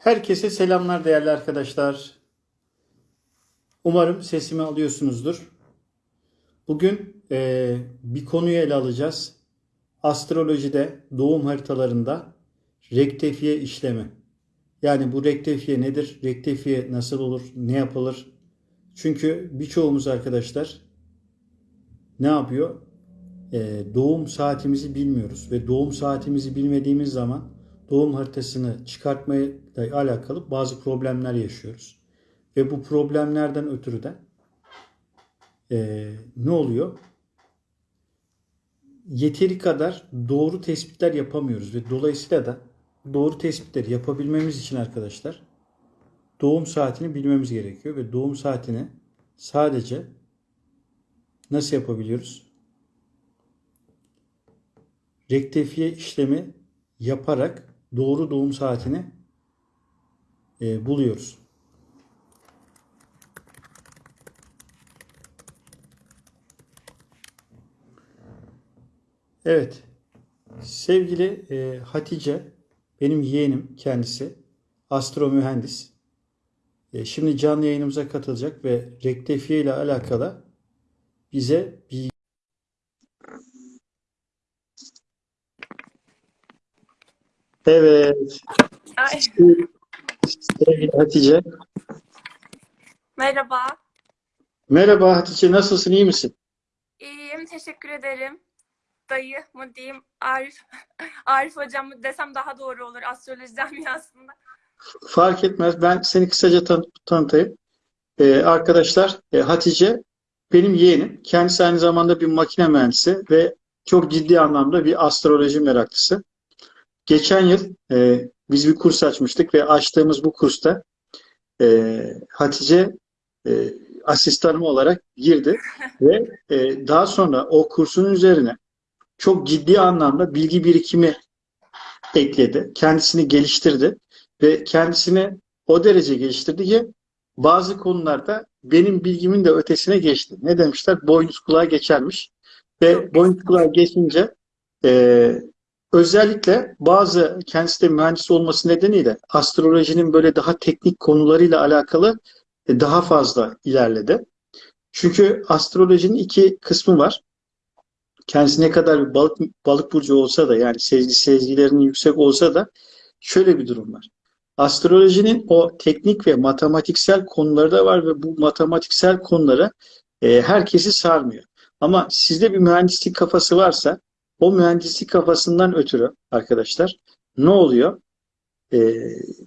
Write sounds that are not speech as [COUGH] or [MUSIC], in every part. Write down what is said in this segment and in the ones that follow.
Herkese selamlar değerli arkadaşlar. Umarım sesimi alıyorsunuzdur. Bugün eee, bir konuyu ele alacağız. Astrolojide doğum haritalarında rektifiye işlemi. Yani bu rektifiye nedir? Rektifiye nasıl olur? Ne yapılır? Çünkü birçoğumuz arkadaşlar ne yapıyor? Eee, doğum saatimizi bilmiyoruz ve doğum saatimizi bilmediğimiz zaman doğum haritasını çıkartmayla alakalı bazı problemler yaşıyoruz. Ve bu problemlerden ötürü de eee, ne oluyor? Yeteri kadar doğru tespitler yapamıyoruz ve dolayısıyla da doğru tespitleri yapabilmemiz için arkadaşlar doğum saatini bilmemiz gerekiyor ve doğum saatini sadece nasıl yapabiliyoruz? Rektifiye işlemi yaparak doğru doğum saatini e, buluyoruz. Evet. Sevgili e, Hatice, benim yeğenim kendisi. Astro mühendis. E, şimdi canlı yayınımıza katılacak ve rektifiye ile alakalı bize bir Evet. Ay, Sevgili Hatice. merhaba. Merhaba Hatice, nasılsın, iyi misin? İyiyim, teşekkür ederim. Dayı mı diyeyim, Arif, [LAUGHS] Arif hocam mı desem daha doğru olur astroloji camiasında. Fark etmez. Ben seni kısaca tan- tanıtayım. Ee, arkadaşlar, e, Hatice benim yeğenim. Kendisi aynı zamanda bir makine mühendisi ve çok ciddi anlamda bir astroloji meraklısı. Geçen yıl e, biz bir kurs açmıştık ve açtığımız bu kursta e, Hatice e, asistanım olarak girdi [LAUGHS] ve e, daha sonra o kursun üzerine çok ciddi anlamda bilgi birikimi ekledi. Kendisini geliştirdi ve kendisini o derece geliştirdi ki bazı konularda benim bilgimin de ötesine geçti. Ne demişler? Boynuz kulağa geçermiş. Ve boynuz kulağa geçince e, özellikle bazı kendisi de mühendis olması nedeniyle astrolojinin böyle daha teknik konularıyla alakalı e, daha fazla ilerledi. Çünkü astrolojinin iki kısmı var. Kendisi ne kadar bir balık balık burcu olsa da yani sezgi sezgilerinin yüksek olsa da şöyle bir durum var. Astrolojinin o teknik ve matematiksel konuları da var ve bu matematiksel konuları e, herkesi sarmıyor. Ama sizde bir mühendislik kafası varsa o mühendislik kafasından ötürü arkadaşlar ne oluyor? E,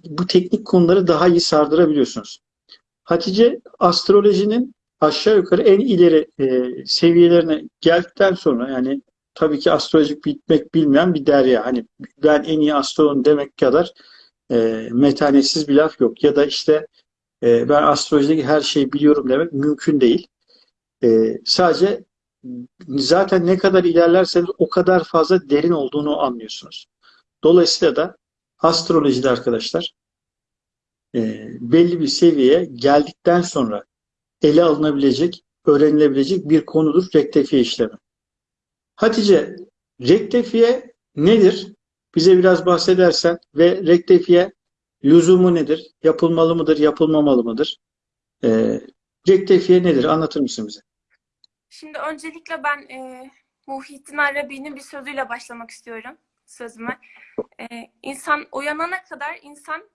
bu teknik konuları daha iyi sardırabiliyorsunuz. Hatice astrolojinin aşağı yukarı en ileri e, seviyelerine geldikten sonra yani tabii ki astrolojik bitmek bilmeyen bir derya. Hani ben en iyi astrologum demek kadar e, metanetsiz bir laf yok. Ya da işte e, ben astrolojideki her şeyi biliyorum demek mümkün değil. E, sadece zaten ne kadar ilerlerseniz o kadar fazla derin olduğunu anlıyorsunuz. Dolayısıyla da astrolojide arkadaşlar e, belli bir seviyeye geldikten sonra ele alınabilecek, öğrenilebilecek bir konudur rektifiye işlemi. Hatice, rektifiye nedir? Bize biraz bahsedersen ve rektifiye lüzumu nedir? Yapılmalı mıdır, yapılmamalı mıdır? Ee, rektifiye nedir? Anlatır mısın bize? Şimdi öncelikle ben e, Muhittin Arabi'nin bir sözüyle başlamak istiyorum sözüme. E, insan uyanana kadar insan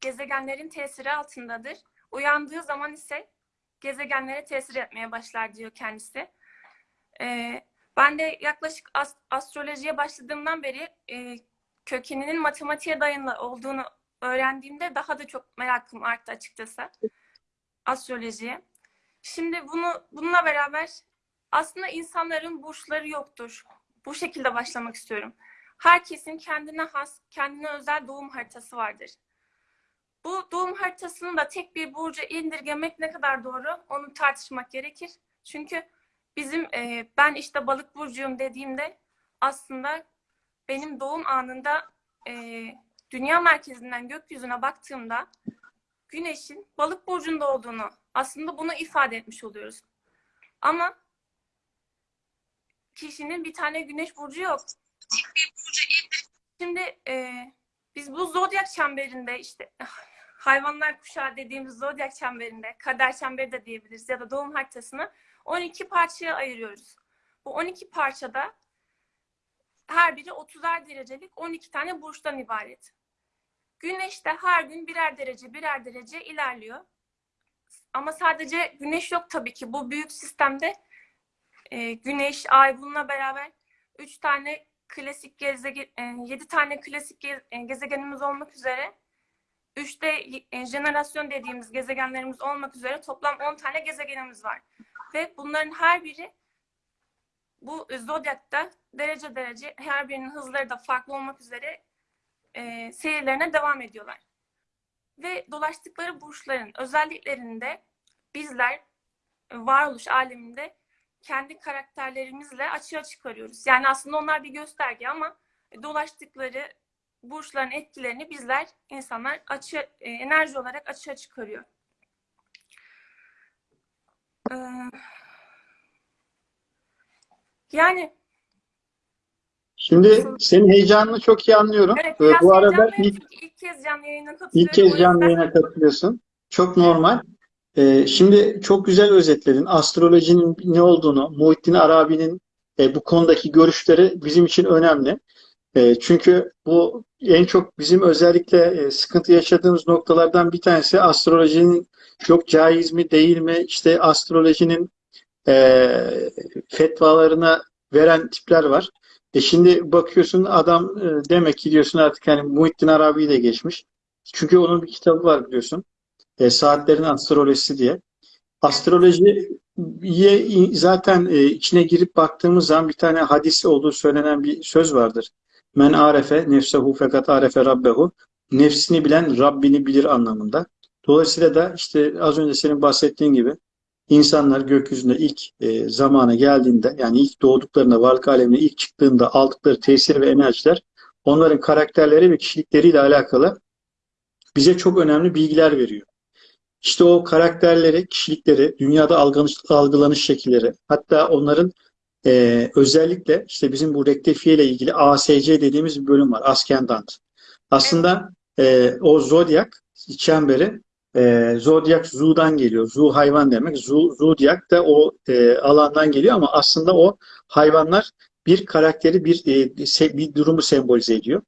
gezegenlerin tesiri altındadır. Uyandığı zaman ise gezegenlere tesir etmeye başlar diyor kendisi. E, ben de yaklaşık as- astrolojiye başladığımdan beri e, kökeninin matematiğe dayalı olduğunu öğrendiğimde daha da çok merakım arttı açıkçası astrolojiye. Şimdi bunu bununla beraber aslında insanların burçları yoktur. Bu şekilde başlamak istiyorum. Herkesin kendine has, kendine özel doğum haritası vardır. Bu doğum haritasını da tek bir burca indirgemek ne kadar doğru onu tartışmak gerekir. Çünkü bizim e, ben işte balık burcuyum dediğimde aslında benim doğum anında e, dünya merkezinden gökyüzüne baktığımda güneşin balık burcunda olduğunu aslında bunu ifade etmiş oluyoruz. Ama kişinin bir tane güneş burcu yok. Şimdi e, Biz bu zodyak çemberinde işte [LAUGHS] hayvanlar kuşağı dediğimiz zodyak çemberinde, kader çemberi de diyebiliriz ya da doğum haritasını 12 parçaya ayırıyoruz. Bu 12 parçada her biri 30'ar derecelik 12 tane burçtan ibaret. Güneş de her gün birer derece birer derece ilerliyor. Ama sadece güneş yok tabii ki. Bu büyük sistemde e, güneş, ay bununla beraber 3 tane klasik gezegen, 7 tane klasik ge- e, gezegenimiz olmak üzere 3 de e, jenerasyon dediğimiz gezegenlerimiz olmak üzere toplam 10 tane gezegenimiz var. Ve bunların her biri bu zodyakta derece derece her birinin hızları da farklı olmak üzere e, seyirlerine devam ediyorlar. Ve dolaştıkları burçların özelliklerinde bizler e, varoluş aleminde kendi karakterlerimizle açığa çıkarıyoruz. Yani aslında onlar bir gösterge ama dolaştıkları burçların etkilerini bizler insanlar açı e, enerji olarak açığa çıkarıyor. Ee, yani Şimdi senin heyecanını çok iyi anlıyorum. evet Ee, Bu arada ilk, ilk kez canlı yayına katılıyorum. ilk kez canlı yayına katılıyorsun. Çok normal. Ee, şimdi çok güzel özetledin. Astrolojinin ne olduğunu, Muhittin Arabi'nin e, bu konudaki görüşleri bizim için önemli. E, çünkü bu en çok bizim özellikle e, sıkıntı yaşadığımız noktalardan bir tanesi astrolojinin çok caiz mi değil mi? İşte astrolojinin e, fetvalarına veren tipler var. E şimdi bakıyorsun adam demek ki diyorsun artık hani Muhittin Arabi'yi de geçmiş. Çünkü onun bir kitabı var biliyorsun. E, Saatlerin Astrolojisi diye. Astrolojiye zaten e, içine girip baktığımız zaman bir tane hadisi olduğu söylenen bir söz vardır. Men arefe nefsehu fekat arefe rabbehu. Nefsini bilen Rabbini bilir anlamında. Dolayısıyla da işte az önce senin bahsettiğin gibi insanlar gökyüzünde ilk e, zamana geldiğinde yani ilk doğduklarında varlık alemine ilk çıktığında aldıkları tesir ve enerjiler onların karakterleri ve kişilikleriyle alakalı bize çok önemli bilgiler veriyor. İşte o karakterleri, kişilikleri, dünyada algılanış, algılanış şekilleri, hatta onların e, özellikle işte bizim bu rektifiye ile ilgili ASC dediğimiz bir bölüm var. Ascendant. Aslında e, o zodyak çemberi e, zodyak zu'dan geliyor. Zu hayvan demek. Zu, zodyak da o e, alandan geliyor ama aslında o hayvanlar bir karakteri, bir e, se- bir durumu sembolize ediyor.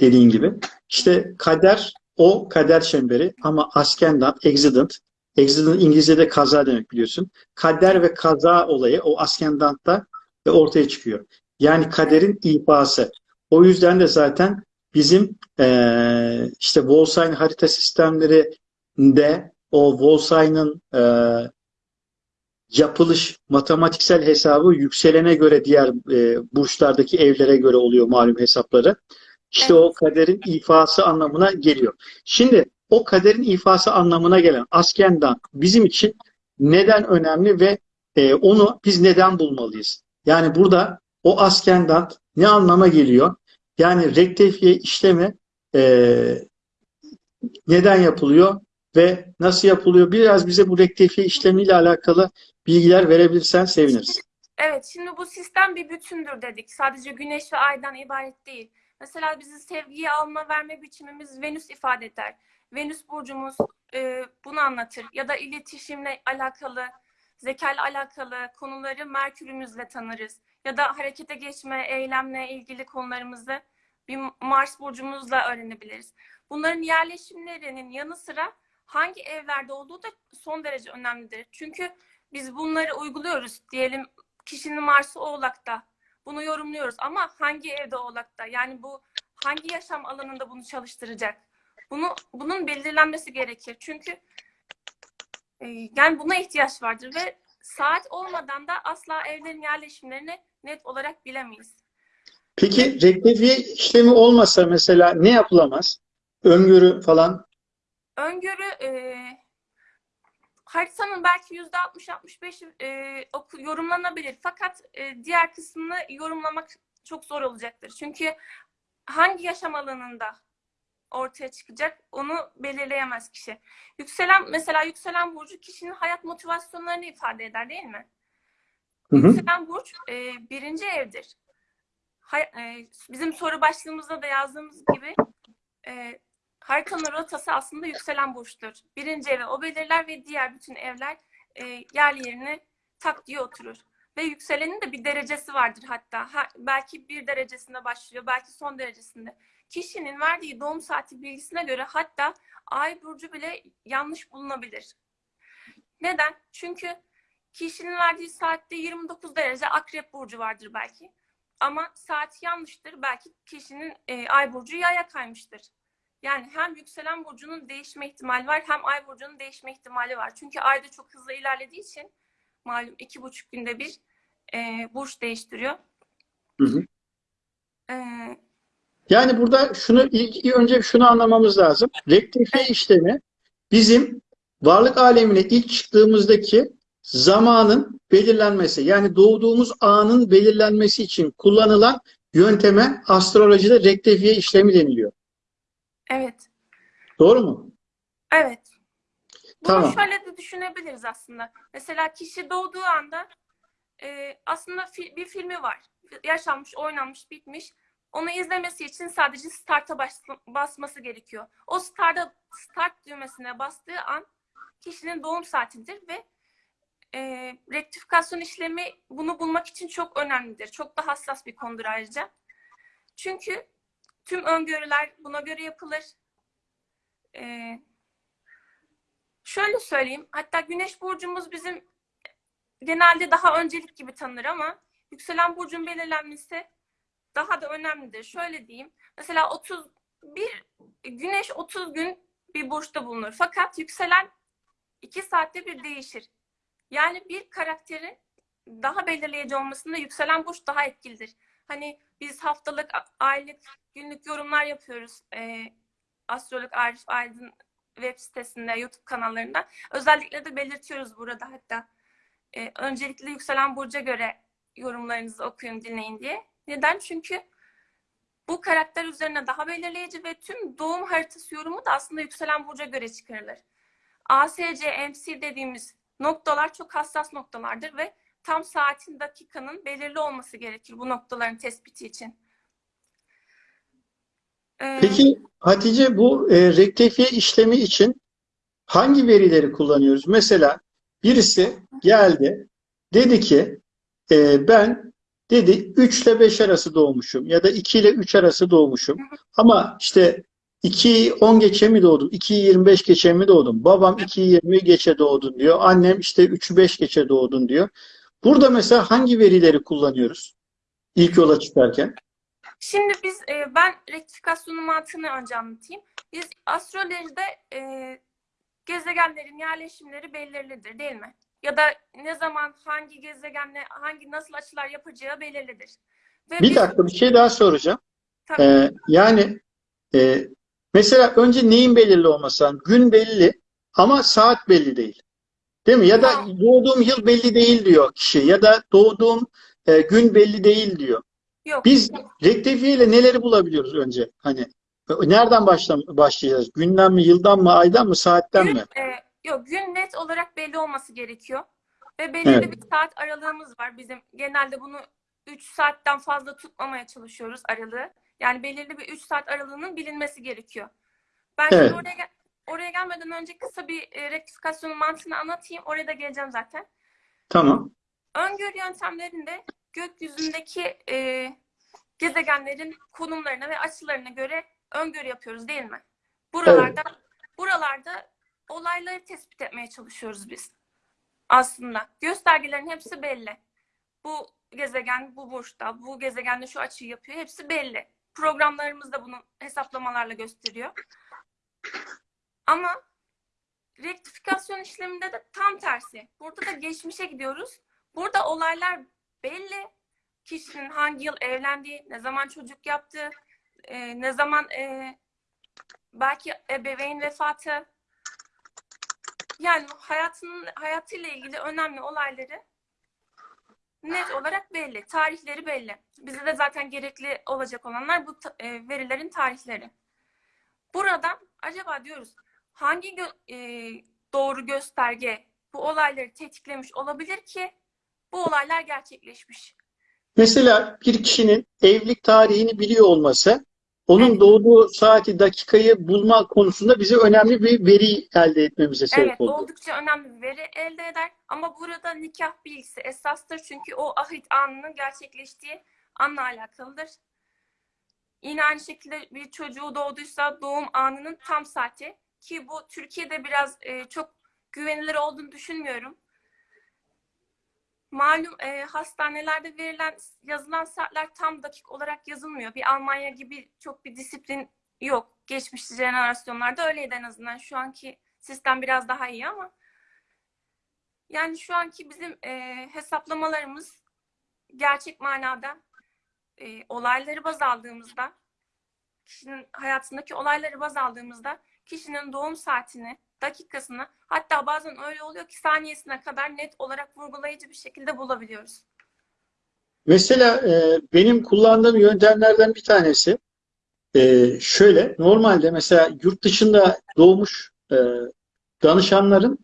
Dediğin gibi. İşte kader o kader çemberi ama ascendant, accident. Accident İngilizce'de kaza demek biliyorsun. Kader ve kaza olayı o ascendantta ortaya çıkıyor. Yani kaderin ifası. O yüzden de zaten bizim eee işte Wolfsheim harita sistemlerinde o Wolfsheim'ın eee yapılış matematiksel hesabı yükselene göre diğer e, burçlardaki evlere göre oluyor malum hesapları. İşte Evet. o kaderin ifası anlamına geliyor. Şimdi o kaderin ifası anlamına gelen askendan bizim için neden önemli ve e, onu biz neden bulmalıyız? Yani burada o askendan ne anlama geliyor? Yani rektifiye işlemi e, neden yapılıyor ve nasıl yapılıyor? Biraz bize bu rektifiye işlemiyle alakalı bilgiler verebilirsen seviniriz. Evet, şimdi bu sistem bir bütündür dedik. Sadece güneş ve aydan ibaret değil. Mesela bizi sevgiyi alma verme biçimimiz Venüs ifade eder. Venüs burcumuz e, bunu anlatır. Ya da iletişimle alakalı, zekayla alakalı konuları Merkür'ümüzle tanırız. Ya da harekete geçme, eylemle ilgili konularımızı bir Mars burcumuzla öğrenebiliriz. Bunların yerleşimlerinin yanı sıra hangi evlerde olduğu da son derece önemlidir. Çünkü biz bunları uyguluyoruz. Diyelim kişinin Mars'ı Oğlak'ta. Bunu yorumluyoruz ama hangi evde Oğlak'ta? Yani bu hangi yaşam alanında bunu çalıştıracak? Bunu bunun belirlenmesi gerekir. Çünkü e, yani buna ihtiyaç vardır ve saat olmadan da asla evlerin yerleşimlerini net olarak bilemeyiz. Peki rektifiye işlemi olmasa mesela ne yapılamaz? Öngörü falan. Öngörü e, haritanın belki yüzde 60-65 e, oku- yorumlanabilir. Fakat e, diğer kısmını yorumlamak çok zor olacaktır. Çünkü hangi yaşam alanında ortaya çıkacak onu belirleyemez kişi. Yükselen mesela yükselen burcu kişinin hayat motivasyonlarını ifade eder değil mi? Hı hı. Yükselen burç e, birinci evdir. Hay- e, bizim soru başlığımızda da yazdığımız gibi e, haritanın rotası aslında yükselen burçtur. Birinci evi o belirler ve diğer bütün evler e, yerli yerine tak diye oturur. Ve yükselenin de bir derecesi vardır hatta. Ha, belki bir derecesinde başlıyor, belki son derecesinde. Kişinin verdiği doğum saati bilgisine göre hatta ay burcu bile yanlış bulunabilir. Neden? Çünkü kişinin verdiği saatte 29 derece akrep burcu vardır belki. Ama saat yanlıştır. Belki kişinin e, ay burcu yaya kaymıştır. Yani hem yükselen burcunun değişme ihtimali var hem ay burcunun değişme ihtimali var. Çünkü ayda çok hızlı ilerlediği için malum iki buçuk günde bir e, burç değiştiriyor. Hı hı. E, Yani burada şunu ilk önce şunu anlamamız lazım. Rektifiye işlemi bizim varlık alemine ilk çıktığımızdaki zamanın belirlenmesi yani doğduğumuz anın belirlenmesi için kullanılan yönteme astrolojide rektifiye işlemi deniliyor. Evet. Doğru mu? Evet. Bunu Tamam. şöyle de düşünebiliriz aslında. Mesela kişi doğduğu anda e, aslında fi- bir filmi var. Yaşanmış, oynanmış, bitmiş. Onu izlemesi için sadece start'a bas- basması gerekiyor. O start'a start düğmesine bastığı an kişinin doğum saatidir ve e, rektifikasyon işlemi bunu bulmak için çok önemlidir. Çok da hassas bir konudur ayrıca. Çünkü tüm öngörüler buna göre yapılır. E, Şöyle söyleyeyim. Hatta güneş burcumuz bizim genelde daha öncelik gibi tanınır ama yükselen burcun belirlenmesi daha da önemlidir. Şöyle diyeyim. Mesela 31 güneş 30 gün bir burçta bulunur. Fakat yükselen 2 saatte bir değişir. Yani bir karakterin daha belirleyici olmasında yükselen burç daha etkilidir. Hani biz haftalık, aylık, günlük yorumlar yapıyoruz. Ee, Astrolog Arif Aydın web sitesinde, YouTube kanallarında. Özellikle de belirtiyoruz burada hatta. Ee, öncelikle yükselen burca göre yorumlarınızı okuyun, dinleyin diye. Neden? Çünkü bu karakter üzerine daha belirleyici ve tüm doğum haritası yorumu da aslında yükselen burca göre çıkarılır. ASC, MC dediğimiz noktalar çok hassas noktalardır ve tam saatin, dakikanın belirli olması gerekir bu noktaların tespiti için. Ee, Peki Hatice bu e, rektifiye işlemi için hangi verileri kullanıyoruz? Mesela birisi geldi dedi ki e, ben dedi 3 ile 5 arası doğmuşum ya da 2 ile 3 arası doğmuşum. Ama işte 2'yi 10 geçe mi doğdum? 2'yi 25 geçe mi doğdum? Babam 2'yi 20 geçe doğdun diyor. Annem işte 3'ü 5 geçe doğdun diyor. Burada mesela hangi verileri kullanıyoruz? İlk yola çıkarken. Şimdi biz e, ben rektifikasyonun mantığını önce anlatayım. Biz astrolojide e, gezegenlerin yerleşimleri belirlidir değil mi? Ya da ne zaman hangi gezegenle hangi nasıl açılar yapacağı belirlidir. Ve Bir biz- dakika bir şey daha soracağım. Tabii. Ee, yani e, mesela önce neyin belirli olması lazım? Gün belli ama saat belli değil. Değil mi? Ya da doğduğum yıl belli değil diyor kişi. Ya da doğduğum e, gün belli değil diyor. Yok. Biz rektifiye ile neleri bulabiliyoruz önce? Hani nereden başlam başlayacağız? Günden mi, yıldan mı, aydan mı, saatten gün, mi? e, yok gün net olarak belli olması gerekiyor. Ve belirli Evet. bir saat aralığımız var. Bizim genelde bunu 3 saatten fazla tutmamaya çalışıyoruz aralığı. Yani belirli bir 3 saat aralığının bilinmesi gerekiyor. Ben Evet. şimdi oraya oraya gelmeden önce kısa bir e, rektifikasyonun mantığını anlatayım. Oraya da geleceğim zaten. Tamam. Öngörü yöntemlerinde gökyüzündeki e, gezegenlerin konumlarına ve açılarına göre öngörü yapıyoruz değil mi? Buralarda buralarda olayları tespit etmeye çalışıyoruz biz. Aslında göstergelerin hepsi belli. Bu gezegen bu burçta, bu gezegende şu açıyı yapıyor. Hepsi belli. Programlarımız da bunu hesaplamalarla gösteriyor. Ama rektifikasyon işleminde de tam tersi. Burada da geçmişe gidiyoruz. Burada olaylar belli. Kişinin hangi yıl evlendiği, ne zaman çocuk yaptığı, e, ne zaman e, belki ebeveyn vefatı. Yani hayatının hayatıyla ilgili önemli olayları net olarak belli. Tarihleri belli. Bize de zaten gerekli olacak olanlar bu e, verilerin tarihleri. Buradan acaba diyoruz hangi gö- e, doğru gösterge bu olayları tetiklemiş olabilir ki bu olaylar gerçekleşmiş. Mesela bir kişinin evlilik tarihini biliyor olması onun Evet. doğduğu saati, dakikayı bulma konusunda bize önemli bir veri elde etmemize sebep Evet, oldu. oldukça önemli bir veri elde eder. Ama burada nikah bilgisi esastır. Çünkü o ahit anının gerçekleştiği anla alakalıdır. Yine aynı şekilde bir çocuğu doğduysa doğum anının tam saati. Ki bu Türkiye'de biraz e, çok güvenilir olduğunu düşünmüyorum. Malum e, hastanelerde verilen, yazılan saatler tam dakik olarak yazılmıyor. Bir Almanya gibi çok bir disiplin yok. Geçmiş jenerasyonlarda öyleydi en azından. Şu anki sistem biraz daha iyi ama yani şu anki bizim e, hesaplamalarımız gerçek manada e, olayları baz aldığımızda kişinin hayatındaki olayları baz aldığımızda kişinin doğum saatini, dakikasını hatta bazen öyle oluyor ki saniyesine kadar net olarak vurgulayıcı bir şekilde bulabiliyoruz. Mesela e, benim kullandığım yöntemlerden bir tanesi e, şöyle. Normalde mesela yurt dışında doğmuş e, danışanların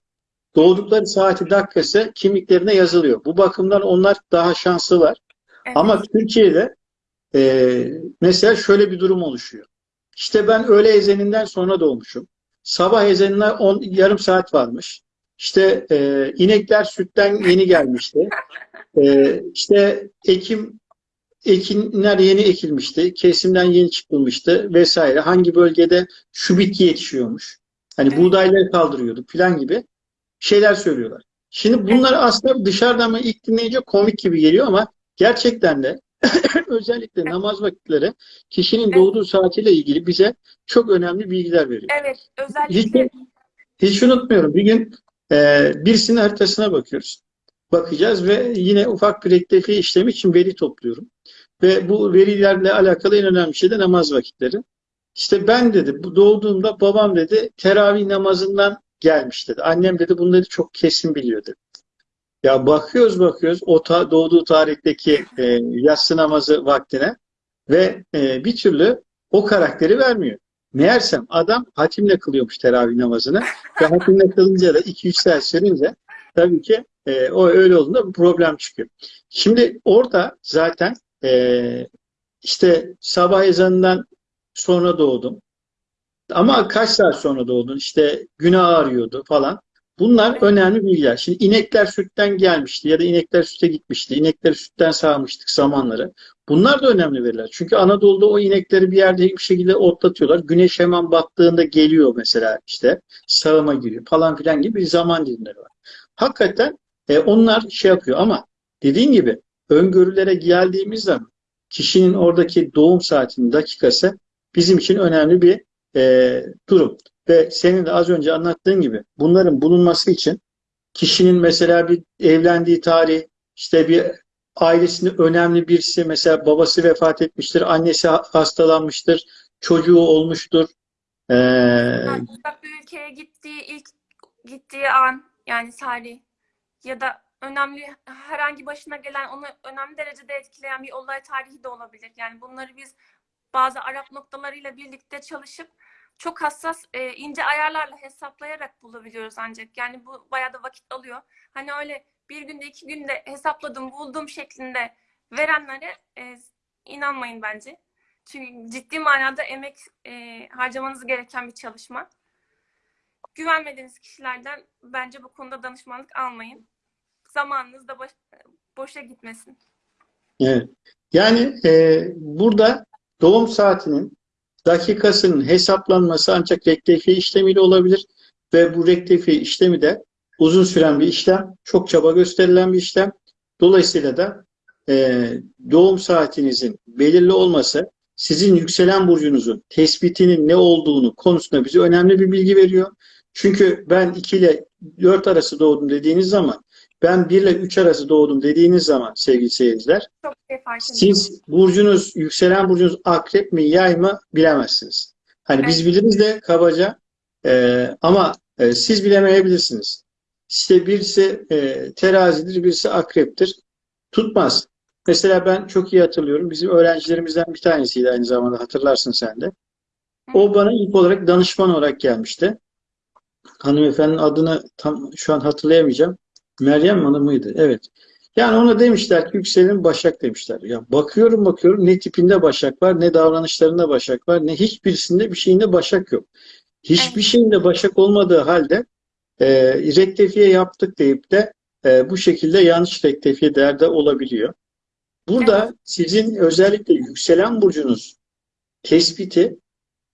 doğdukları saati dakikası kimliklerine yazılıyor. Bu bakımdan onlar daha şanslılar. Evet. Ama Türkiye'de e, mesela şöyle bir durum oluşuyor. İşte ben öğle ezaninden sonra doğmuşum. Sabah ezanına 10 yarım saat varmış. İşte e, inekler sütten yeni gelmişti. E, işte ekim ekinler yeni ekilmişti. Kesimden yeni çıkılmıştı vesaire. Hangi bölgede şu bitki yetişiyormuş. Hani buğdayları kaldırıyorduk falan gibi şeyler söylüyorlar. Şimdi bunlar aslında dışarıdan mı ilk dinleyince komik gibi geliyor ama gerçekten de [LAUGHS] özellikle namaz vakitleri kişinin doğduğu saatiyle ilgili bize çok önemli bilgiler veriyor. Evet, Hiç, özellikle hiç unutmuyorum. Bir gün e, birisinin haritasına bakıyoruz. Bakacağız ve yine ufak bir rektifi işlemi için veri topluyorum. Ve bu verilerle alakalı en önemli şey de namaz vakitleri. İşte ben dedi bu doğduğumda babam dedi teravih namazından gelmiş dedi. Annem dedi bunları çok kesin biliyor dedi. Ya bakıyoruz bakıyoruz o ta- doğduğu tarihteki e, yatsı namazı vaktine ve e, bir türlü o karakteri vermiyor. Meğersem adam hatimle kılıyormuş teravih namazını ve hatimle kılınca da 2-3 saat sürünce tabii ki e, o öyle olduğunda bir problem çıkıyor. Şimdi orada zaten e, işte sabah ezanından sonra doğdum. Ama kaç saat sonra doğdun? İşte günah ağrıyordu falan. Bunlar önemli bilgiler. Şimdi inekler sütten gelmişti ya da inekler süte gitmişti. İnekleri sütten sağmıştık zamanları. Bunlar da önemli veriler. Çünkü Anadolu'da o inekleri bir yerde bir şekilde otlatıyorlar. Güneş hemen battığında geliyor mesela işte sağıma giriyor falan filan gibi bir zaman dilimleri var. Hakikaten e, onlar şey yapıyor ama dediğim gibi öngörülere geldiğimiz zaman kişinin oradaki doğum saatinin dakikası bizim için önemli bir e, durum. Ve senin de az önce anlattığın gibi bunların bulunması için kişinin mesela bir evlendiği tarih, işte bir ailesinde önemli birisi, mesela babası vefat etmiştir, annesi ha- hastalanmıştır, çocuğu olmuştur. Ee, Yani bir ülkeye gittiği ilk gittiği an yani tarih ya da önemli herhangi başına gelen onu önemli derecede etkileyen bir olay tarihi de olabilir. Yani bunları biz bazı Arap noktalarıyla birlikte çalışıp çok hassas e, ince ayarlarla hesaplayarak bulabiliyoruz ancak. Yani bu bayağı da vakit alıyor. Hani öyle bir günde iki günde hesapladım buldum şeklinde verenlere e, inanmayın bence. Çünkü ciddi manada emek e, harcamanız gereken bir çalışma. Güvenmediğiniz kişilerden bence bu konuda danışmanlık almayın. Zamanınız da boş, boşa gitmesin. evet. Yani e, burada doğum saatinin dakikasının hesaplanması ancak rektifiye işlemiyle olabilir ve bu rektifiye işlemi de uzun süren bir işlem, çok çaba gösterilen bir işlem. Dolayısıyla da e, doğum saatinizin belirli olması sizin yükselen burcunuzun tespitinin ne olduğunu konusunda bize önemli bir bilgi veriyor. Çünkü ben 2 ile 4 arası doğdum dediğiniz zaman, ben 1 ile 3 arası doğdum dediğiniz zaman sevgili seyirciler, şey siz burcunuz, yükselen burcunuz akrep mi, yay mı bilemezsiniz. Hani biz biliriz de kabaca e, ama e, siz bilemeyebilirsiniz. İşte birisi e, terazidir, birisi akreptir. Tutmaz. Mesela ben çok iyi hatırlıyorum. Bizim öğrencilerimizden bir tanesiydi aynı zamanda hatırlarsın sen de. O bana ilk olarak danışman olarak gelmişti. Hanımefendinin adını tam şu an hatırlayamayacağım. Meryem Hanım mıydı? Evet. Yani ona demişler ki yükselenin Başak demişler. Ya bakıyorum bakıyorum ne tipinde Başak var, ne davranışlarında Başak var, ne hiçbirisinde bir şeyinde Başak yok. Hiçbir şeyinde Başak olmadığı halde e, rektifiye yaptık deyip de e, bu şekilde yanlış rektifiye değerde olabiliyor. Burada Evet. sizin özellikle yükselen burcunuz tespiti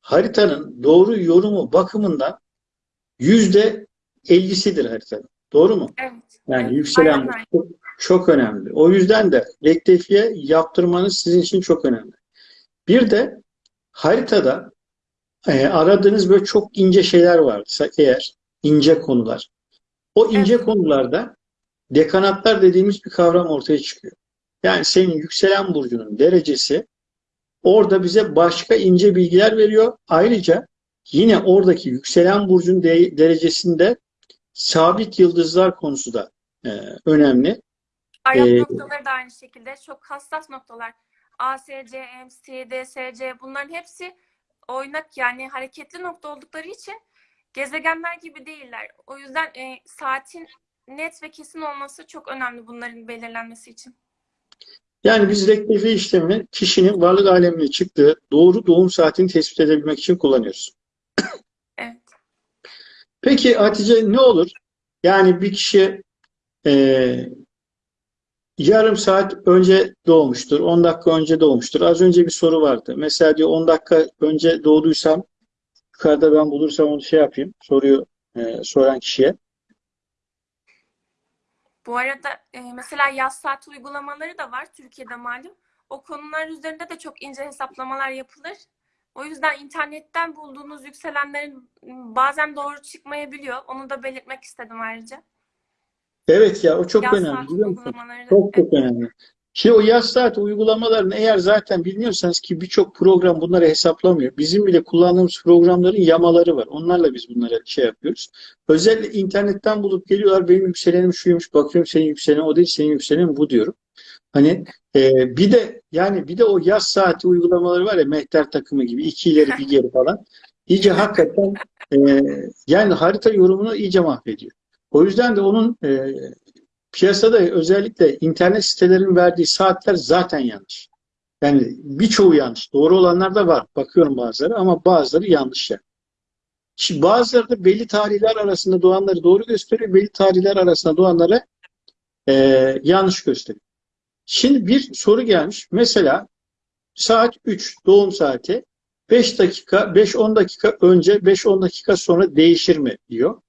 haritanın doğru yorumu bakımından yüzde ellisidir haritanın. Doğru mu? Evet. Yani yükselen Aynen öyle. çok, çok önemli. O yüzden de rektifiye yaptırmanız sizin için çok önemli. Bir de haritada e, aradığınız böyle çok ince şeyler varsa eğer ince konular. O ince Evet. konularda dekanatlar dediğimiz bir kavram ortaya çıkıyor. Yani senin yükselen burcunun derecesi orada bize başka ince bilgiler veriyor. Ayrıca yine oradaki yükselen burcun de- derecesinde sabit yıldızlar konusu da e, önemli. Arap Ee, noktaları da aynı şekilde çok hassas noktalar. ASC, MC, DSC bunların hepsi oynak yani hareketli nokta oldukları için gezegenler gibi değiller. O yüzden e, saatin net ve kesin olması çok önemli bunların belirlenmesi için. Yani biz rektifiye işlemini kişinin varlık alemine çıktığı doğru doğum saatini tespit edebilmek için kullanıyoruz. Peki Hatice ne olur? Yani bir kişi e, yarım saat önce doğmuştur, 10 dakika önce doğmuştur. Az önce bir soru vardı. Mesela diyor 10 dakika önce doğduysam yukarıda ben bulursam onu şey yapayım. Soruyu e, soran kişiye. Bu arada e, mesela yaz saat uygulamaları da var Türkiye'de malum. O konular üzerinde de çok ince hesaplamalar yapılır. O yüzden internetten bulduğunuz yükselenlerin bazen doğru çıkmayabiliyor. Onu da belirtmek istedim ayrıca. Evet ya o çok Yaz önemli biliyor musun? Çok çok önemli. Ki o yaz saat uygulamalarını eğer zaten bilmiyorsanız ki birçok program bunları hesaplamıyor. Bizim bile kullandığımız programların yamaları var. Onlarla biz bunları şey yapıyoruz. Özellikle internetten bulup geliyorlar benim yükselenim şuymuş. Bakıyorum senin yükselenin o değil senin yükselenin bu diyorum. Hani e, bir de yani bir de o yaz saati uygulamaları var ya mehter takımı gibi iki ileri bir geri falan. İyice hakikaten e, yani harita yorumunu iyice mahvediyor. O yüzden de onun e, piyasada özellikle internet sitelerinin verdiği saatler zaten yanlış. Yani birçoğu yanlış. Doğru olanlar da var. Bakıyorum bazıları ama bazıları yanlış yani. Şimdi bazıları da belli tarihler arasında doğanları doğru gösteriyor. Belli tarihler arasında doğanları e, yanlış gösteriyor. Şimdi bir soru gelmiş. Mesela saat 3 doğum saati 5 dakika 5-10 dakika önce 5-10 dakika sonra değişir mi diyor.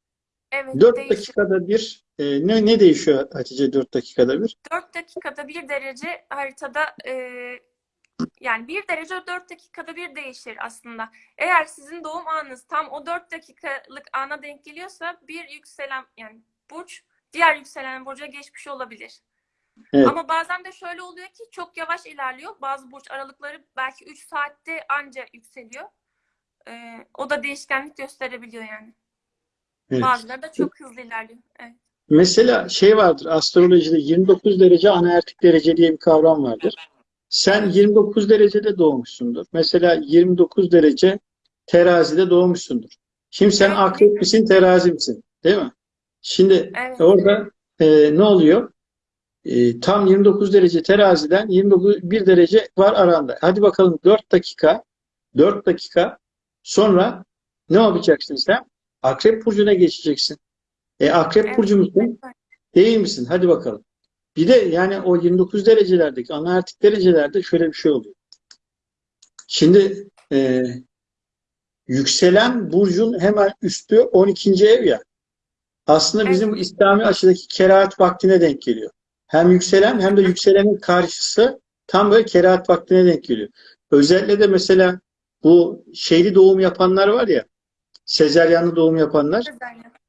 Evet, 4 değişir. dakikada bir e, ne, ne değişiyor Hatice 4 dakikada bir? 4 dakikada bir derece haritada e, yani bir derece 4 dakikada bir değişir aslında. Eğer sizin doğum anınız tam o 4 dakikalık ana denk geliyorsa bir yükselen yani burç diğer yükselen burca geçmiş olabilir. Evet. Ama bazen de şöyle oluyor ki çok yavaş ilerliyor. Bazı burç aralıkları belki 3 saatte anca yükseliyor. E, o da değişkenlik gösterebiliyor yani. Evet. Bazıları da çok hızlı ilerliyor. Evet. Mesela şey vardır astrolojide 29 derece anaertik derece diye bir kavram vardır. Sen 29 derecede doğmuşsundur. Mesela 29 derece terazide doğmuşsundur. Şimdi sen akrep misin terazi misin? Değil mi? Şimdi Evet. orada e, ne oluyor? E, tam 29 derece teraziden 29 bir derece var aranda. Hadi bakalım 4 dakika 4 dakika sonra ne yapacaksın sen? Akrep burcuna geçeceksin. E akrep Evet. burcu musun? Değil misin? Hadi bakalım. Bir de yani o 29 derecelerdeki anaertik derecelerde şöyle bir şey oluyor. Şimdi e, yükselen burcun hemen üstü 12. ev ya. Aslında bizim bu İslami açıdaki kerahat vaktine denk geliyor. Hem yükselen hem de yükselenin karşısı tam böyle kerahat vaktine denk geliyor. Özellikle de mesela bu şeyli doğum yapanlar var ya, sezeryanlı doğum yapanlar.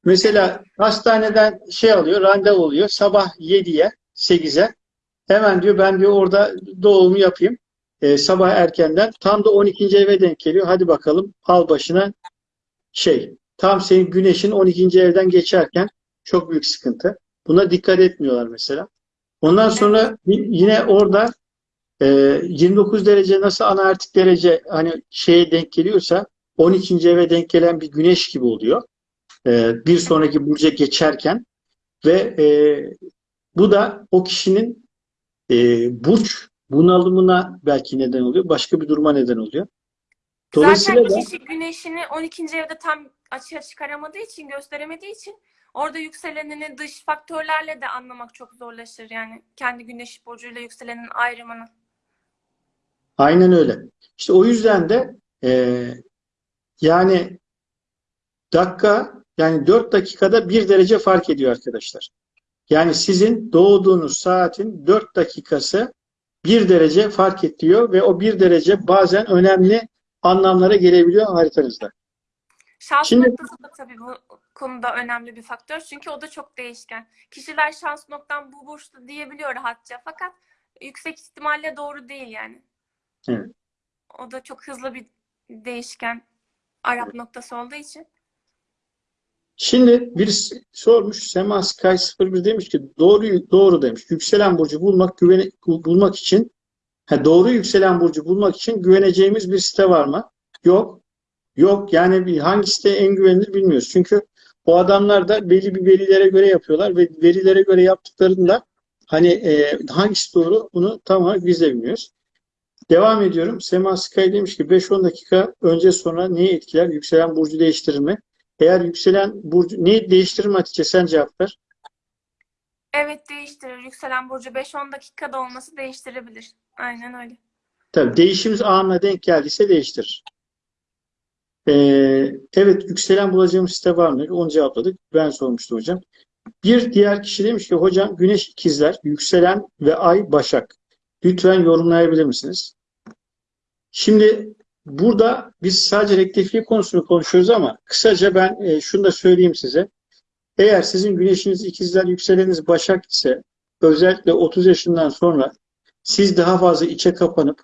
Mesela hastaneden şey alıyor, randevu oluyor. Sabah 7'ye, 8'e. Hemen diyor ben diyor orada doğumu yapayım. Ee, sabah erkenden. Tam da 12. eve denk geliyor. Hadi bakalım al başına şey. Tam senin güneşin 12. evden geçerken çok büyük sıkıntı. Buna dikkat etmiyorlar mesela. Ondan sonra yine orada e, 29 derece nasıl anaertik derece hani şeye denk geliyorsa 12. eve denk gelen bir güneş gibi oluyor. E, bir sonraki burca geçerken ve e, Bu da o kişinin e, burç bunalımına belki neden oluyor. Başka bir duruma neden oluyor. Dolayısıyla Zaten da kişi güneşini 12. evde tam açığa çıkaramadığı için, gösteremediği için orada yükselenini dış faktörlerle de anlamak çok zorlaşır. Yani kendi güneş burcuyla yükselenin ayrımını. aynen öyle. İşte o yüzden de e, yani dakika yani 4 dakikada 1 derece fark ediyor arkadaşlar. Yani sizin doğduğunuz saatin 4 dakikası 1 derece fark ediyor ve o 1 derece bazen önemli anlamlara gelebiliyor haritanızda. Şans Şimdi- noktası da tabii bu konuda önemli bir faktör. Çünkü o da çok değişken. Kişiler şans noktam bu burçta diyebiliyor rahatça. Fakat yüksek ihtimalle doğru değil yani. Evet. O da çok hızlı bir değişken Arap noktası olduğu için. Şimdi birisi sormuş Sema Sky 01 demiş ki doğru doğru demiş. Yükselen burcu bulmak güvene, bulmak için ha, doğru yükselen burcu bulmak için güveneceğimiz bir site var mı? Yok. Yok. Yani bir hangi site en güvenilir bilmiyoruz. Çünkü o adamlar da belli bir verilere göre yapıyorlar ve verilere göre yaptıklarında hani e, hangisi doğru bunu tam olarak biz de bilmiyoruz. Devam ediyorum. Sema Sky demiş ki 5-10 dakika önce sonra neyi etkiler? Yükselen burcu değiştirir mi? Eğer yükselen burcu neyi değiştirir mi Hatice? Sen cevap ver. Evet değiştirir. Yükselen burcu 5-10 dakikada olması değiştirebilir. Aynen öyle. Tabii değişim anına denk geldiyse değiştirir. Ee, evet yükselen bulacağımız site var mı? Onu cevapladık. Ben sormuştum hocam. Bir diğer kişi demiş ki hocam güneş ikizler, yükselen ve ay başak. Lütfen yorumlayabilir misiniz? Şimdi burada biz sadece rektifiye konusunu konuşuyoruz ama kısaca ben e, şunu da söyleyeyim size. Eğer sizin güneşiniz ikizler, yükseleniniz başak ise özellikle 30 yaşından sonra siz daha fazla içe kapanıp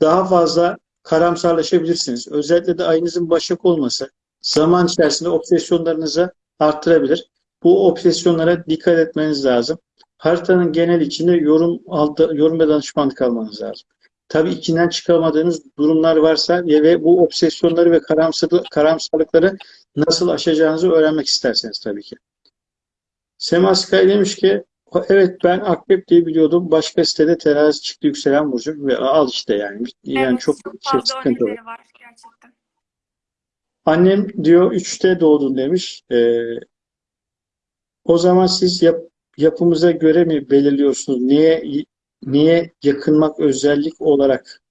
daha fazla karamsarlaşabilirsiniz. Özellikle de ayınızın başak olması zaman içerisinde obsesyonlarınızı arttırabilir. Bu obsesyonlara dikkat etmeniz lazım. Haritanın genel içinde yorum aldı, yorum ve danışmanlık almanız lazım. Tabii içinden çıkamadığınız durumlar varsa ve bu obsesyonları ve karamsarlık, karamsarlıkları nasıl aşacağınızı öğrenmek isterseniz tabii ki. Sema Sky demiş ki evet ben akrep diye biliyordum. Başka sitede terazi çıktı yükselen burcu ve al işte yani. Yani Evet, çok, çok şey, sıkıntı var. var gerçekten. Annem diyor 3'te doğdun demiş. Ee, o zaman siz yap, yapımıza göre mi belirliyorsunuz? Niye niye yakınmak özellik olarak?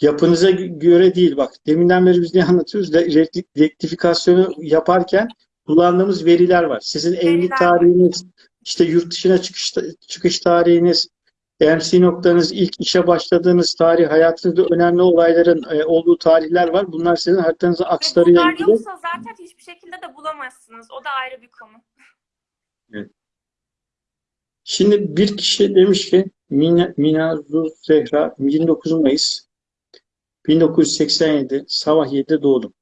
Yapınıza göre değil bak. Deminden beri biz ne anlatıyoruz? De, rekti- rektifikasyonu yaparken kullandığımız veriler var. Sizin evlilik tarihiniz, işte yurt dışına çıkış, çıkış tarihiniz, MC noktanız, ilk işe başladığınız tarih, hayatınızda önemli olayların e, olduğu tarihler var. Bunlar sizin haritanızın Ve akslarıyla bunlar ilgili. yoksa zaten hiçbir şekilde de bulamazsınız. O da ayrı bir konu. Şimdi bir kişi demiş ki Mina, Minazu Zehra 29 Mayıs 1987 sabah 7'de doğdum.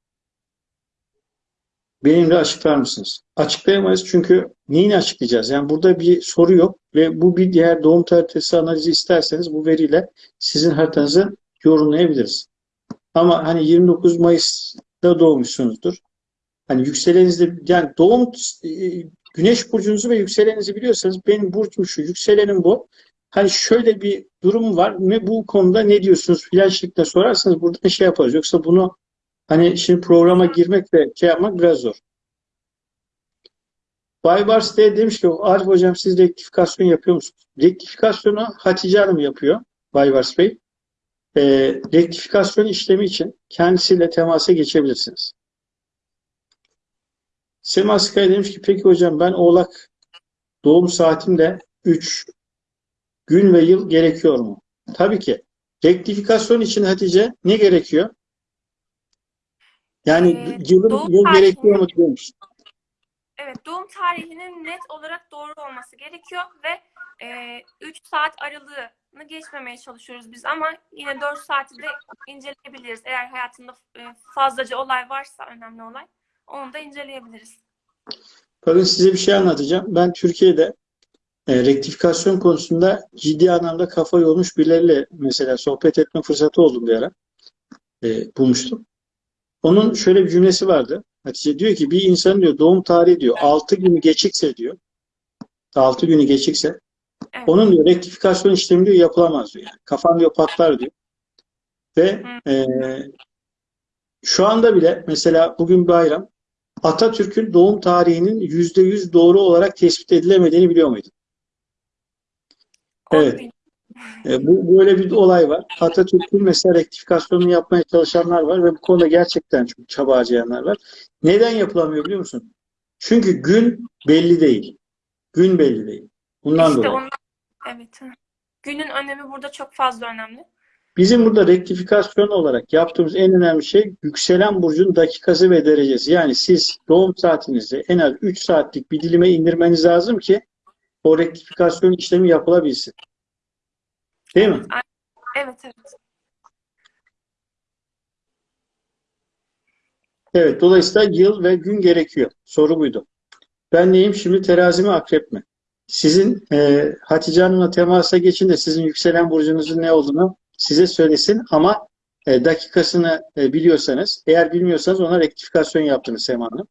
Benimle açıklar mısınız? Açıklayamayız çünkü neyini açıklayacağız? Yani burada bir soru yok ve bu bir diğer doğum haritası analizi isterseniz bu veriyle sizin haritanızı yorumlayabiliriz. Ama hani 29 Mayıs'ta doğmuşsunuzdur. Hani yükselenizde yani doğum e, güneş burcunuzu ve yükseleninizi biliyorsanız benim burcum şu, yükselenim bu. Hani şöyle bir durum var. Ne bu konuda ne diyorsunuz filan şeklinde sorarsanız burada şey yaparız. Yoksa bunu hani şimdi programa girmek ve şey yapmak biraz zor. Baybars de demiş ki Arif hocam siz rektifikasyon yapıyor musunuz? Rektifikasyonu Hatice Hanım yapıyor. Baybars Bey. E, rektifikasyon işlemi için kendisiyle temasa geçebilirsiniz. Sema Sky demiş ki peki hocam ben oğlak doğum saatimde 3 gün ve yıl gerekiyor mu? Tabii ki. Rektifikasyon için Hatice ne gerekiyor? Yani Ee, yılın doğum yıl gerekiyor mu demiş. Evet, doğum tarihinin net olarak doğru olması gerekiyor ve 3 saat aralığını geçmemeye çalışıyoruz biz ama yine 4 saati de inceleyebiliriz. Eğer hayatında e, fazlaca olay varsa önemli olay onu da inceleyebiliriz. Bakın size bir şey anlatacağım. Ben Türkiye'de e, rektifikasyon konusunda ciddi anlamda kafa yormuş birileriyle mesela sohbet etme fırsatı oldu bir ara. E, bulmuştum. Onun şöyle bir cümlesi vardı. Hatice diyor ki bir insan diyor doğum tarihi diyor 6 günü geçikse diyor 6 günü geçikse Evet. Onun diyor rektifikasyon işlemi diyor yapılamaz diyor. Yani. Kafan diyor patlar diyor. Ve e, şu anda bile mesela bugün bayram Atatürk'ün doğum tarihinin yüzde yüz doğru olarak tespit edilemediğini biliyor muydun? Evet. E, bu böyle bir olay var. Atatürk'ün mesela rektifikasyonunu yapmaya çalışanlar var ve bu konuda gerçekten çok çaba harcayanlar var. Neden yapılamıyor biliyor musun? Çünkü gün belli değil. Gün belli değil. Bundan İşte dolayı. ondan, evet. Günün önemi burada çok fazla önemli. Bizim burada rektifikasyon olarak yaptığımız en önemli şey yükselen burcun dakikası ve derecesi. Yani siz doğum saatinizi en az 3 saatlik bir dilime indirmeniz lazım ki o rektifikasyon işlemi yapılabilsin. Değil mi? Evet, evet. Evet, dolayısıyla yıl ve gün gerekiyor. Soru buydu. Ben neyim şimdi terazi mi akrep mi? Sizin e, Hatice Hanım'la temasa geçin de sizin yükselen burcunuzun ne olduğunu size söylesin ama e, dakikasını e, biliyorsanız, eğer bilmiyorsanız ona rektifikasyon yaptınız Sema Hanım.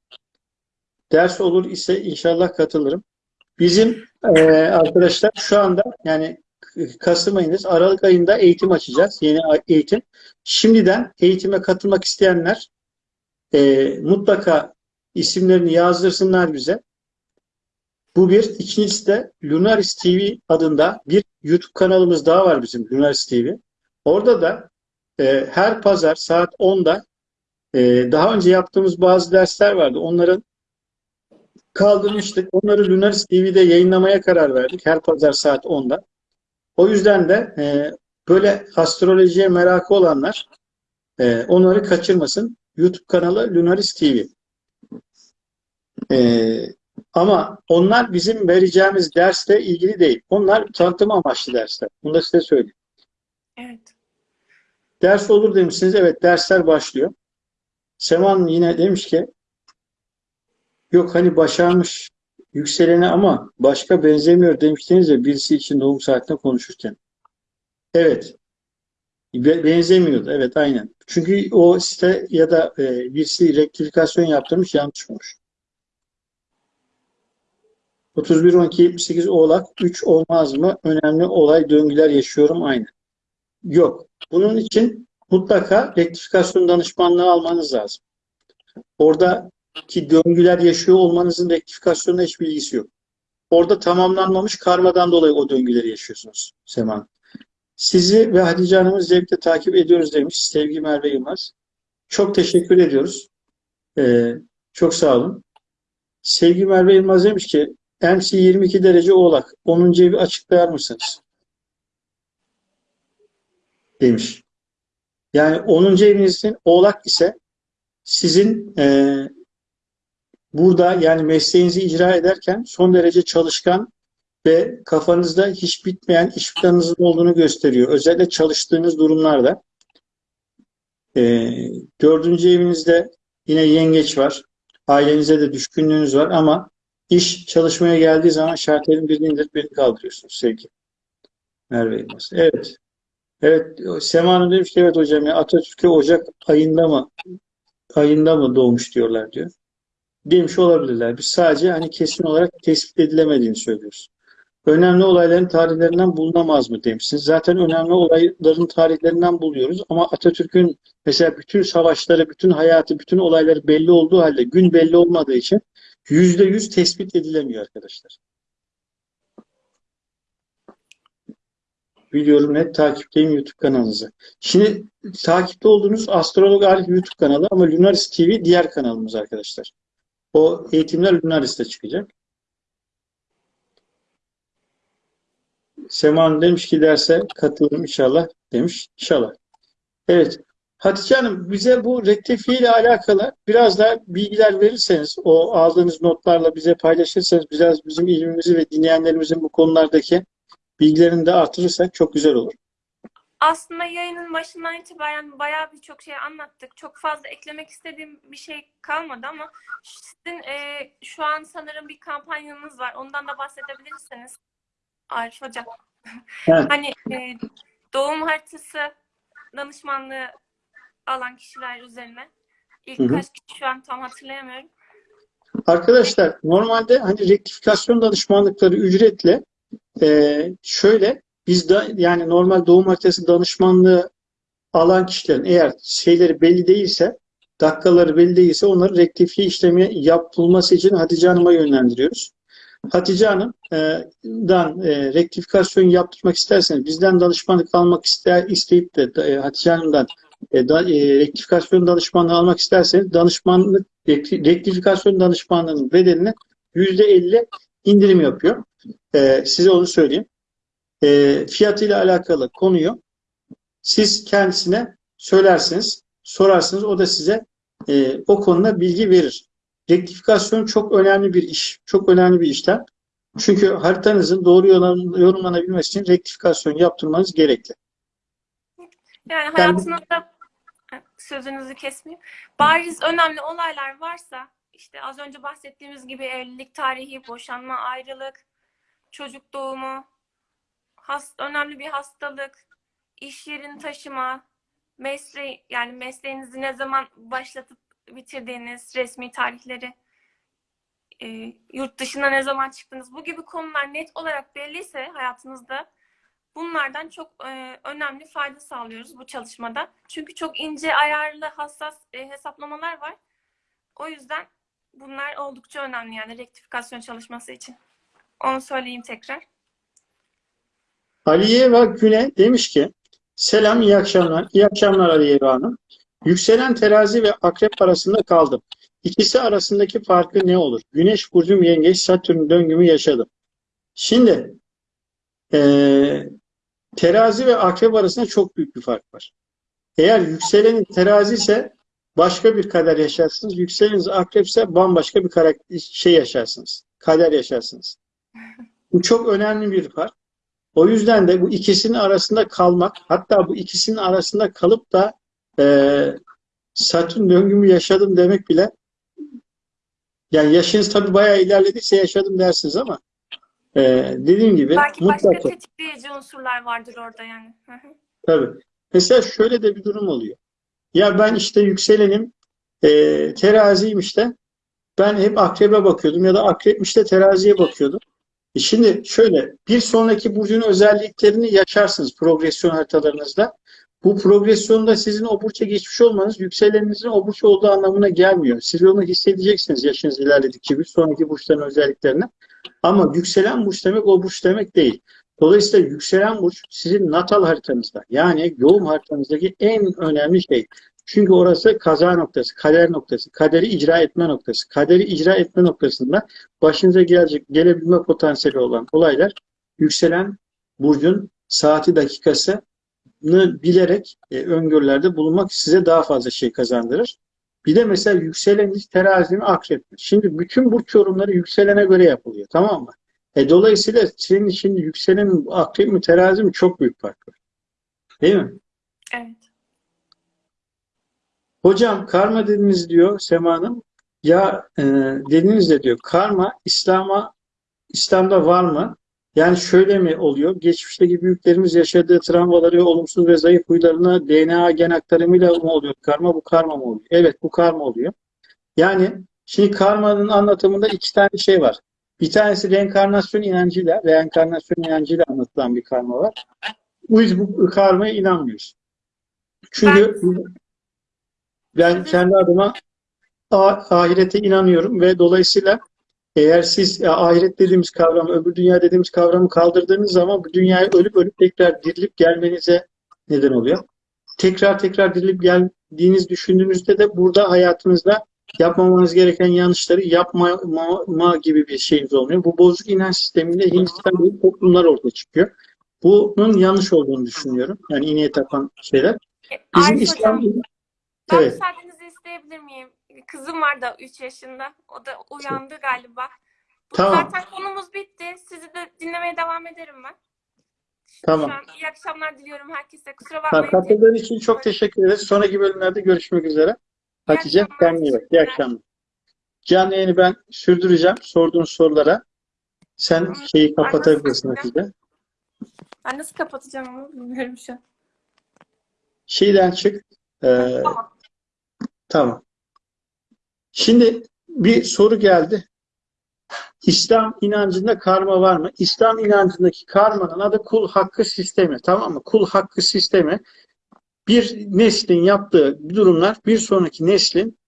Ders olur ise inşallah katılırım. Bizim e, arkadaşlar şu anda yani Kasım ayındayız. Aralık ayında eğitim açacağız. Yeni eğitim. Şimdiden eğitime katılmak isteyenler e, mutlaka isimlerini yazdırsınlar bize. Bu bir. İkincisi de Lunaris TV adında bir YouTube kanalımız daha var bizim Lunaris TV. Orada da e, her pazar saat 10'da e, daha önce yaptığımız bazı dersler vardı. Onların kaldırmıştık. Onları Lunaris TV'de yayınlamaya karar verdik. Her pazar saat 10'da. O yüzden de e, böyle astrolojiye merakı olanlar e, onları kaçırmasın. YouTube kanalı Lunaris TV. E, ama onlar bizim vereceğimiz dersle ilgili değil. Onlar tanıtım amaçlı dersler. Bunu da size söyleyeyim. Evet. Ders olur demişsiniz. Evet dersler başlıyor. Seman yine demiş ki yok hani başarmış yükseleni ama başka benzemiyor demiştiniz ya birisi için doğum saatinde konuşurken. Evet. Be- Benzemiyordu. Evet aynen. Çünkü o site ya da e, birisi rektifikasyon yaptırmış yanlış olmuş. 31 12 78 Oğlak 3 olmaz mı? Önemli olay döngüler yaşıyorum aynı. Yok. Bunun için mutlaka rektifikasyon danışmanlığı almanız lazım. Oradaki döngüler yaşıyor olmanızın rektifikasyonuna hiçbir ilgisi yok. Orada tamamlanmamış karmadan dolayı o döngüleri yaşıyorsunuz Seman. Sizi ve Hatice Hanım'ı zevkle takip ediyoruz demiş Sevgi Merve Yılmaz. Çok teşekkür ediyoruz. Ee, çok sağ olun. Sevgi Merve Yılmaz demiş ki MC 22 derece oğlak. 10. evi açıklar mısınız? Demiş. Yani 10. evinizin oğlak ise sizin e, burada yani mesleğinizi icra ederken son derece çalışkan ve kafanızda hiç bitmeyen iş planınızın olduğunu gösteriyor. Özellikle çalıştığınız durumlarda. E, dördüncü evinizde yine yengeç var. Ailenize de düşkünlüğünüz var ama iş çalışmaya geldiği zaman şartların birini indirip birini kaldırıyorsunuz sevgi. Merve Yılmaz. Evet. Evet. Sema Hanım demiş ki evet hocam ya Atatürk'e Ocak ayında mı ayında mı doğmuş diyorlar diyor. Demiş olabilirler. Biz sadece hani kesin olarak tespit edilemediğini söylüyoruz. Önemli olayların tarihlerinden bulunamaz mı demişsiniz. Zaten önemli olayların tarihlerinden buluyoruz ama Atatürk'ün mesela bütün savaşları, bütün hayatı, bütün olayları belli olduğu halde gün belli olmadığı için yüzde yüz tespit edilemiyor arkadaşlar. Biliyorum net takipteyim YouTube kanalınızı. Şimdi takipte olduğunuz Astrolog Arif YouTube kanalı ama Lunaris TV diğer kanalımız arkadaşlar. O eğitimler Lunaris'te çıkacak. Sema Hanım demiş ki derse katılırım inşallah demiş. İnşallah. Evet. Hatice Hanım bize bu rektifiye ile alakalı biraz daha bilgiler verirseniz, o aldığınız notlarla bize paylaşırsanız biraz bizim ilmimizi ve dinleyenlerimizin bu konulardaki bilgilerini de artırırsak çok güzel olur. Aslında yayının başından itibaren bayağı birçok şey anlattık. Çok fazla eklemek istediğim bir şey kalmadı ama sizin e, şu an sanırım bir kampanyanız var. Ondan da bahsedebilirsiniz. Arif Hocam. Evet. Hani e, doğum haritası danışmanlığı alan kişiler üzerine. İlk Hı hı. kaç kişi şu an tam hatırlayamıyorum. Arkadaşlar normalde hani rektifikasyon danışmanlıkları ücretli Ee, şöyle biz de yani normal doğum haritası danışmanlığı alan kişilerin eğer şeyleri belli değilse dakikaları belli değilse onları rektifiye işlemi yapılması için Hatice Hanım'a yönlendiriyoruz. Hatice Hanım'dan e, rektifikasyon yaptırmak isterseniz bizden danışmanlık almak ister isteyip de e, Hatice Hanım'dan e, da, e, rektifikasyon danışmanlığı almak isterseniz danışmanlık rekti- rektifikasyon danışmanlığının bedelini %50 indirim yapıyor. E, size onu söyleyeyim. E, fiyatıyla alakalı konuyu siz kendisine söylersiniz, sorarsınız. O da size e, o konuda bilgi verir. Rektifikasyon çok önemli bir iş. Çok önemli bir işlem. Çünkü haritanızın doğru yorumlan- yorumlanabilmesi için rektifikasyon yaptırmanız gerekli. Yani hayatınızda sözünüzü kesmeyeyim. Bariz önemli olaylar varsa işte az önce bahsettiğimiz gibi evlilik tarihi, boşanma, ayrılık, çocuk doğumu, has, önemli bir hastalık, iş yerini taşıma, mesleği yani mesleğinizi ne zaman başlatıp bitirdiğiniz resmi tarihleri, e, yurt dışına ne zaman çıktınız bu gibi konular net olarak belliyse hayatınızda bunlardan çok e, önemli fayda sağlıyoruz bu çalışmada. Çünkü çok ince ayarlı hassas e, hesaplamalar var. O yüzden bunlar oldukça önemli yani rektifikasyon çalışması için. Onu söyleyeyim tekrar. Aliyeva Güne demiş ki Selam, iyi akşamlar. İyi akşamlar Aliyeva Hanım. Yükselen terazi ve akrep arasında kaldım. İkisi arasındaki farkı ne olur? Güneş burcum yengeç, Satürn döngümü yaşadım. Şimdi eee, terazi ve akrep arasında çok büyük bir fark var. Eğer yükselenin terazi ise başka bir kader yaşarsınız. Yükseleniniz akrep ise bambaşka bir karakter, şey yaşarsınız. Kader yaşarsınız. Bu çok önemli bir fark. O yüzden de bu ikisinin arasında kalmak, hatta bu ikisinin arasında kalıp da eee Satürn döngümü yaşadım demek bile yani yaşınız tabii bayağı ilerlediyse yaşadım dersiniz ama eee dediğim gibi Belki başka mutlaka tetikleyici unsurlar vardır orada yani. Hı hı. tabii. Mesela şöyle de bir durum oluyor. Ya ben işte yükselenim eee teraziyim işte ben hep akrebe bakıyordum ya da akrepmiş de teraziye bakıyordum. E Şimdi şöyle bir sonraki burcun özelliklerini yaşarsınız progresyon haritalarınızda. Bu progresyonda sizin o burça geçmiş olmanız yükseleninizin o burç olduğu anlamına gelmiyor. Siz onu hissedeceksiniz yaşınız ilerledikçe bir sonraki burçların özelliklerini. Ama yükselen burç demek o burç demek değil. Dolayısıyla yükselen burç sizin natal haritanızda yani doğum haritanızdaki en önemli şey. Çünkü orası kaza noktası, kader noktası, kaderi icra etme noktası. Kaderi icra etme noktasında başınıza gelecek, gelebilme potansiyeli olan olaylar yükselen burcun saati dakikasını bilerek e, öngörülerde bulunmak size daha fazla şey kazandırır. Bir de mesela yükseleniniz terazi mi? Şimdi bütün burç yorumları yükselene göre yapılıyor tamam mı? E, dolayısıyla senin için yükselenin akrep mi terazi mi çok büyük fark var. Değil mi? Evet. Hocam karma dediniz diyor Sema Hanım. Ya e, dediniz de diyor karma İslam'a İslam'da var mı? Yani şöyle mi oluyor? Geçmişteki büyüklerimiz yaşadığı travmaları, olumsuz ve zayıf huylarını DNA gen aktarımıyla mı oluyor karma? Bu karma mı oluyor? Evet bu karma oluyor. Yani şimdi karmanın anlatımında iki tane şey var. Bir tanesi reenkarnasyon inancıyla, reenkarnasyon inancıyla anlatılan bir karma var. Biz bu karmaya inanmıyoruz. Çünkü ben kendi adıma ahirete inanıyorum ve dolayısıyla eğer siz ya, ahiret dediğimiz kavramı, öbür dünya dediğimiz kavramı kaldırdığınız zaman bu dünyaya ölüp ölüp tekrar dirilip gelmenize neden oluyor. Tekrar tekrar dirilip geldiğiniz düşündüğünüzde de burada hayatınızda yapmamanız gereken yanlışları yapmama gibi bir şeyiniz olmuyor. Bu bozuk inanç sisteminde Hindistan gibi toplumlar ortaya çıkıyor. Bunun yanlış olduğunu düşünüyorum. Yani ineğe tapan şeyler. Bizim Arif İslam hocam, ben Evet. müsaadenizi isteyebilir miyim? Kızım var da 3 yaşında. O da uyandı galiba. Tamam. Zaten konumuz bitti. Sizi de dinlemeye devam ederim ben. Tamam. Şu an iyi akşamlar diliyorum herkese. Kusura bakmayın. Katıldığın için çok teşekkür ederiz. Sonraki bölümlerde görüşmek üzere. Hatice kendine iyi bak. İyi akşamlar. Canlı yayını ben sürdüreceğim. Sorduğun sorulara sen şeyi kapatabilirsin Hatice. Ben nasıl kapatacağım onu bilmiyorum şu an. Şeyden çık. Ee, Tamam. Tamam. Şimdi bir soru geldi. İslam inancında karma var mı? İslam inancındaki karmanın adı kul hakkı sistemi. Tamam mı? Kul hakkı sistemi bir neslin yaptığı durumlar bir sonraki neslin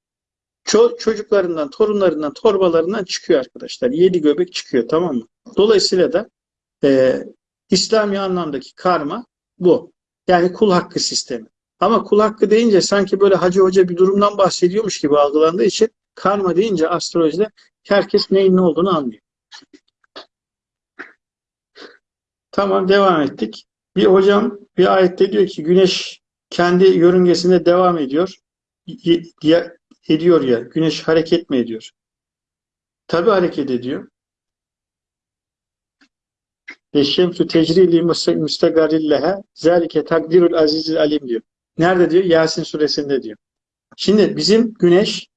ço- çocuklarından, torunlarından, torbalarından çıkıyor arkadaşlar. Yedi göbek çıkıyor tamam mı? Dolayısıyla da e, İslami anlamdaki karma bu. Yani kul hakkı sistemi. Ama kul hakkı deyince sanki böyle hacı hoca bir durumdan bahsediyormuş gibi algılandığı için karma deyince astrolojide herkes neyin ne olduğunu anlıyor. Tamam devam ettik. Bir hocam bir ayette diyor ki güneş kendi yörüngesinde devam ediyor. Ya- ediyor ya. Güneş hareket mi ediyor? Tabii hareket ediyor. Eşşemsü tecrili müstegarilleha zalike takdirul azizil alim diyor. Nerede diyor? Yasin suresinde diyor. Şimdi bizim güneş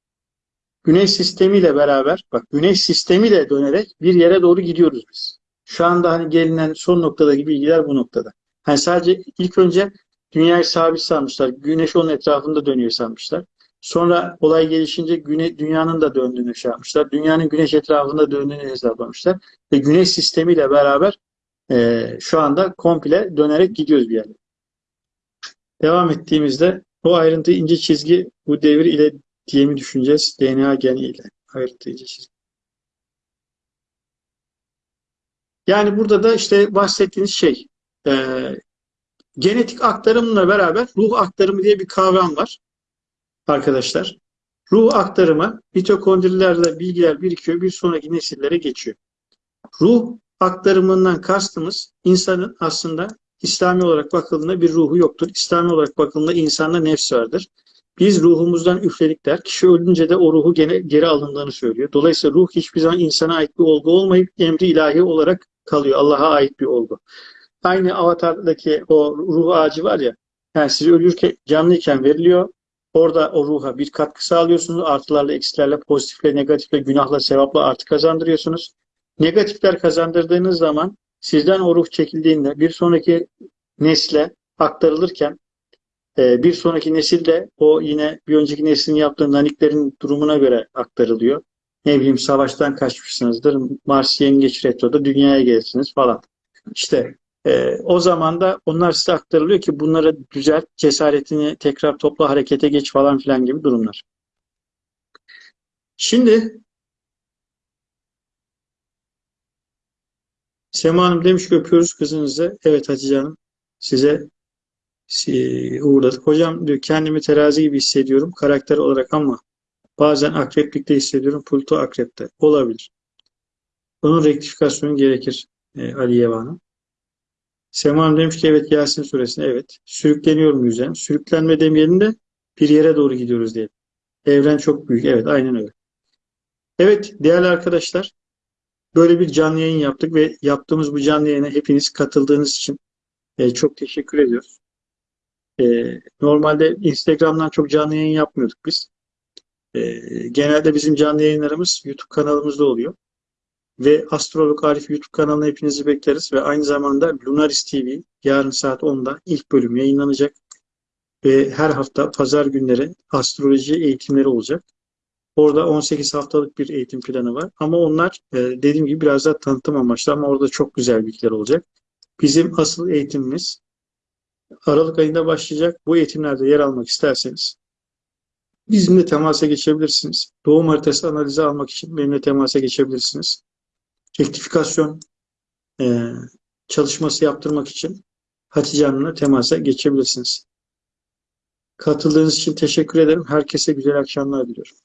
güneş sistemiyle beraber bak güneş sistemiyle dönerek bir yere doğru gidiyoruz biz. Şu anda hani gelinen son noktadaki bilgiler bu noktada. Hani sadece ilk önce dünyayı sabit sanmışlar. Güneş onun etrafında dönüyor sanmışlar. Sonra olay gelişince güne, dünyanın da döndüğünü şey yapmışlar. Dünyanın güneş etrafında döndüğünü hesaplamışlar. Ve güneş sistemiyle beraber e, şu anda komple dönerek gidiyoruz bir yere. Devam ettiğimizde o ayrıntı ince çizgi bu devir ile diye mi düşüneceğiz? DNA geni ile. Ayrıntı ince çizgi. Yani burada da işte bahsettiğiniz şey e, genetik aktarımla beraber ruh aktarımı diye bir kavram var arkadaşlar. Ruh aktarımı mitokondrilerde bilgiler birikiyor, bir sonraki nesillere geçiyor. Ruh aktarımından kastımız insanın aslında İslami olarak bakıldığında bir ruhu yoktur. İslami olarak bakıldığında insanda nefs vardır. Biz ruhumuzdan üfledik der. Kişi ölünce de o ruhu gene, geri alındığını söylüyor. Dolayısıyla ruh hiçbir zaman insana ait bir olgu olmayıp emri ilahi olarak kalıyor. Allah'a ait bir olgu. Aynı Avatar'daki o ruh ağacı var ya, yani siz ölürken, canlıyken veriliyor. Orada o ruha bir katkı sağlıyorsunuz. Artılarla, eksilerle, pozitifle, negatifle, günahla, sevapla artı kazandırıyorsunuz. Negatifler kazandırdığınız zaman sizden o ruh çekildiğinde bir sonraki nesle aktarılırken e, bir sonraki nesil de o yine bir önceki neslin yaptığı naniklerin durumuna göre aktarılıyor. Ne bileyim savaştan kaçmışsınızdır. Mars yengeç retroda dünyaya gelirsiniz falan. İşte e, o zaman da onlar size aktarılıyor ki bunları düzelt, cesaretini tekrar topla, harekete geç falan filan gibi durumlar. Şimdi Sema Hanım demiş ki öpüyoruz kızınızı. Evet Hatice Hanım size si- uğurladık. Hocam diyor kendimi terazi gibi hissediyorum karakter olarak ama bazen akreplikte hissediyorum. Pluto akrepte. Olabilir. Bunun rektifikasyonu gerekir e, Aliye Hanım. Sema Hanım demiş ki evet Yasin suresine evet. Sürükleniyorum yüzden. Sürüklenme demeyelim de bir yere doğru gidiyoruz diyelim. Evren çok büyük. Evet aynen öyle. Evet değerli arkadaşlar böyle bir canlı yayın yaptık ve yaptığımız bu canlı yayına hepiniz katıldığınız için e, çok teşekkür ediyoruz. E, normalde Instagram'dan çok canlı yayın yapmıyorduk biz. E, genelde bizim canlı yayınlarımız YouTube kanalımızda oluyor. Ve Astrolog Arif YouTube kanalına hepinizi bekleriz ve aynı zamanda Lunaris TV yarın saat 10'da ilk bölüm yayınlanacak. Ve her hafta pazar günleri astroloji eğitimleri olacak. Orada 18 haftalık bir eğitim planı var. Ama onlar e, dediğim gibi biraz daha tanıtım amaçlı ama orada çok güzel bilgiler olacak. Bizim asıl eğitimimiz Aralık ayında başlayacak. Bu eğitimlerde yer almak isterseniz bizimle temasa geçebilirsiniz. Doğum haritası analizi almak için benimle temasa geçebilirsiniz. Rektifikasyon e, çalışması yaptırmak için Hatice Hanım'la temasa geçebilirsiniz. Katıldığınız için teşekkür ederim. Herkese güzel akşamlar diliyorum.